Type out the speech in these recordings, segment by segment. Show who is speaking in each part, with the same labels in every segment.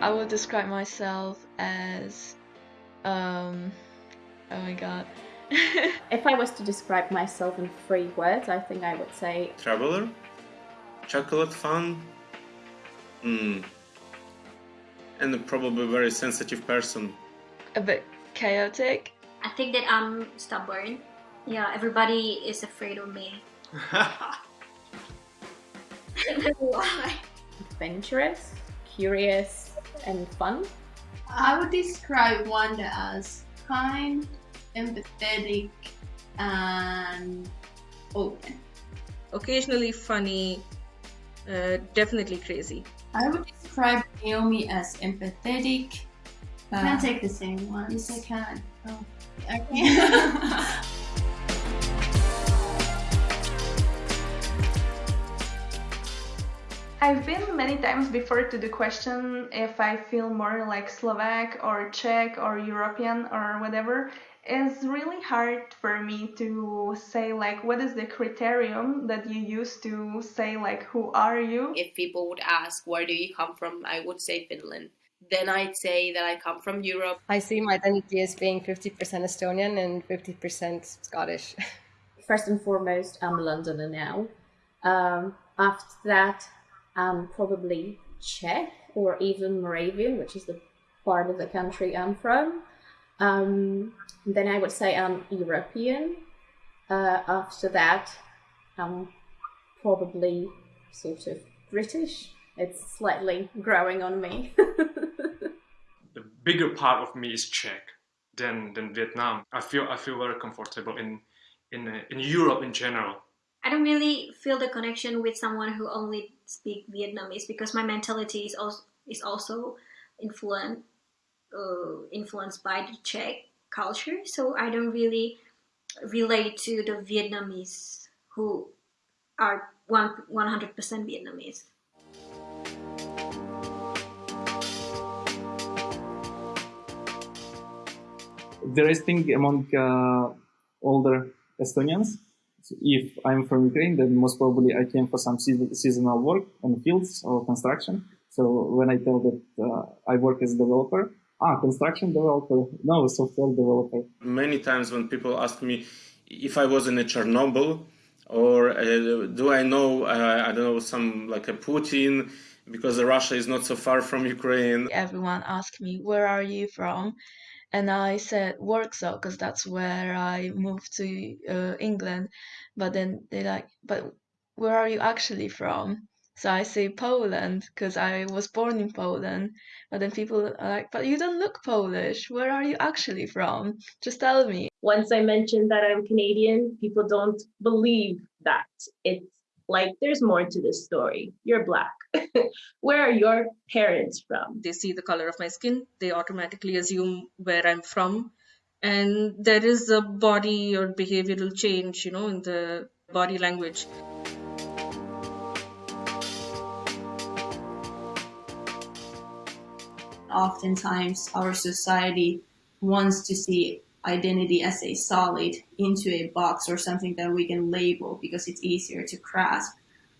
Speaker 1: I would describe myself as, um, oh my god.
Speaker 2: if I was to describe myself in three words, I think I would say
Speaker 3: traveler, chocolate fan, mm, and probably a very sensitive person.
Speaker 1: A bit chaotic.
Speaker 4: I think that I'm stubborn. Yeah, everybody is afraid of me. why.
Speaker 2: Adventurous, curious, and fun.
Speaker 5: I would describe Wanda as kind, empathetic, and open.
Speaker 6: Occasionally funny, uh, definitely crazy.
Speaker 5: I would describe Naomi as empathetic.
Speaker 4: Uh, I take the same one.
Speaker 5: Yes, I can. Oh.
Speaker 4: Okay.
Speaker 7: I've been many times before to the question if I feel more like Slovak or Czech or European or whatever. It's really hard for me to say like what is the criterion that you use to say like who are you?
Speaker 8: If people would ask where do you come from, I would say Finland. Then I'd say that I come from Europe.
Speaker 9: I see my identity as being 50% Estonian and 50% Scottish.
Speaker 2: First and foremost, I'm a Londoner now. Um, after that, um, probably Czech or even Moravian, which is the part of the country I'm from. Um, then I would say I'm European. Uh, after that, I'm probably sort of British. It's slightly growing on me.
Speaker 10: the bigger part of me is Czech than than Vietnam. I feel I feel very comfortable in in uh, in Europe in general.
Speaker 4: I don't really feel the connection with someone who only speak Vietnamese because my mentality is also is also influenced uh, influenced by the Czech culture. So I don't really relate to the Vietnamese who are one one hundred percent Vietnamese.
Speaker 11: There is thing among uh, older Estonians if I'm from Ukraine, then most probably I came for some seasonal work on fields or construction. So when I tell that uh, I work as a developer, ah, construction developer, no, software developer.
Speaker 3: Many times when people ask me if I was in a Chernobyl or uh, do I know, uh, I don't know, some like a Putin, because Russia is not so far from Ukraine.
Speaker 1: Everyone asked me, where are you from? And I said Warsaw because that's where I moved to uh, England. But then they like, but where are you actually from? So I say Poland because I was born in Poland. But then people are like, but you don't look Polish. Where are you actually from? Just tell me.
Speaker 12: Once I mentioned that I'm Canadian, people don't believe that. It's like there's more to this story. You're black. Where are your parents from?
Speaker 6: They see the color of my skin, they automatically assume where I'm from. And there is a body or behavioral change, you know, in the body language.
Speaker 5: Oftentimes, our society wants to see identity as a solid into a box or something that we can label because it's easier to grasp.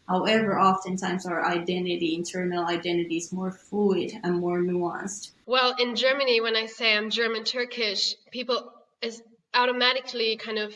Speaker 5: However, oftentimes our identity, internal identity is more fluid and more nuanced.
Speaker 13: Well, in Germany, when I say I'm German Turkish, people is automatically kind of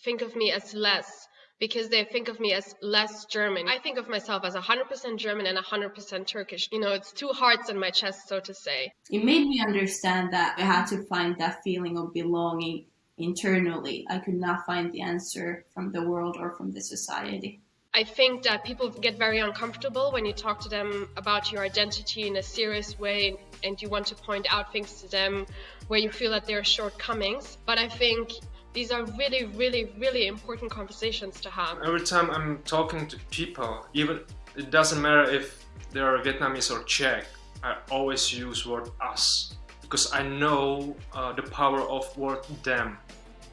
Speaker 13: think of me as less because they think of me as less German. I think of myself as 100% German and 100% Turkish. You know, it's two hearts in my chest, so to say.
Speaker 5: It made me understand that I had to find that feeling of belonging internally. I could not find the answer from the world or from the society.
Speaker 13: I think that people get very uncomfortable when you talk to them about your identity in a serious way and you want to point out things to them where you feel that there are shortcomings. But I think these are really, really, really important conversations to have.
Speaker 10: Every time I'm talking to people, even it doesn't matter if they're Vietnamese or Czech, I always use word us because I know uh, the power of word them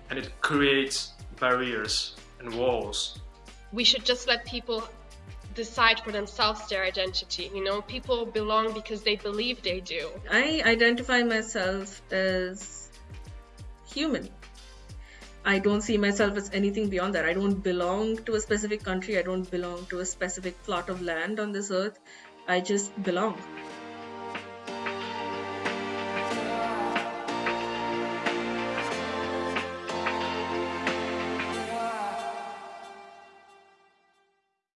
Speaker 10: and it creates barriers and walls.
Speaker 13: We should just let people decide for themselves their identity. You know, people belong because they believe they do.
Speaker 6: I identify myself as human. I don't see myself as anything beyond that. I don't belong to a specific country. I don't belong to a specific plot of land on this earth. I just belong.